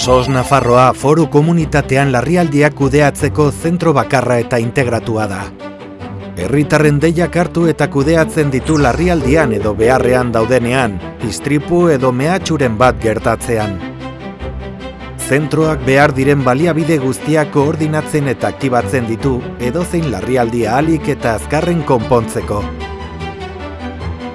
SOS Nafarroa foru komunitatean larrialdiak kudeatzeko zentro bakarra eta integratua da. Herritarren deiak hartu eta kudeatzen ditu larrialdian edo beharrean daudenean, istripu edo mehatxuren bat gertatzean. Zentroak behar diren baliabide guztiak koordinatzen eta aktibatzen ditu edozein larrialdia alik eta azkarren konpontzeko.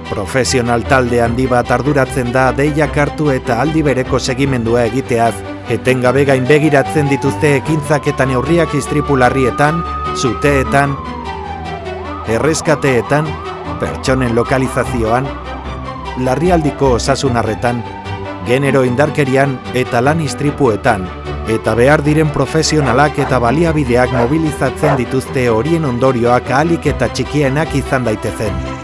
Profesional talde handi bat arduratzen da deiak hartu eta aldi bereko segimendua egiteaz, etengabe gain begiratzen dituzte ekintzak eta neurriak istripularrietan, zuteetan, erreskateetan, pertsonen lokalizazioan, larrialdiko osasunarretan, genero indarkerian eta lan istripuetan, eta behar diren profesionalak eta baliabideak mobilizatzen dituzte horien ondorioak ahalik eta txikienak izan daitezen.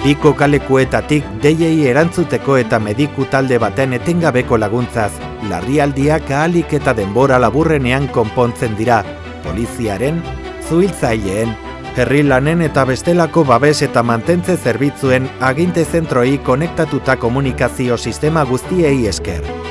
Biko kalekuetatik deiei erantzuteko eta mediku talde baten etengabeko laguntzaz, larrialdiak ahalik eta denbora laburrenean konpontzen dira, poliziaren, zuhiltzaileen, herri lanen eta bestelako babes eta mantentze zerbitzuen aginte zentroi konektatuta komunikazio sistema guztiei esker.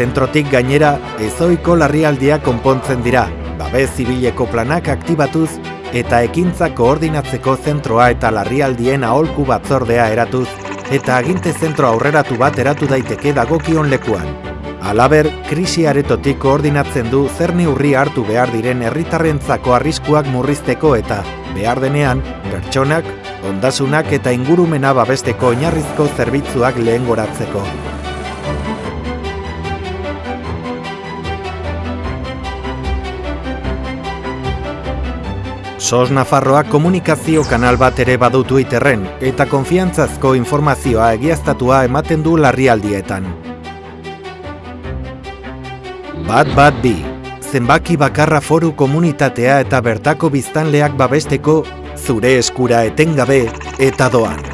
Zentrotik gainera ezoiko larrialdia konpontzen dira, babez zibileko planak aktibatuz eta ekintza koordinatzeko zentroa eta larrialdien aholku batzordea eratuz eta aginte zentro aurreratu bat eratu daiteke dagokion lekuan. Alaber, krisi aretotik koordinatzen du zer neurri hartu behar diren herritarrentzako arriskuak murrizteko eta, behar denean, pertsonak, ondasunak eta ingurumena babesteko oinarrizko zerbitzuak lehen SOS Nafarroak komunikazio kanal bat ere badu Twitterren eta konfiantzazko informazioa egiaztatua ematen du larrialdietan. Bat bat bi, zenbaki bakarra foru komunitatea eta bertako biztanleak babesteko zure eskura etengabe eta doan.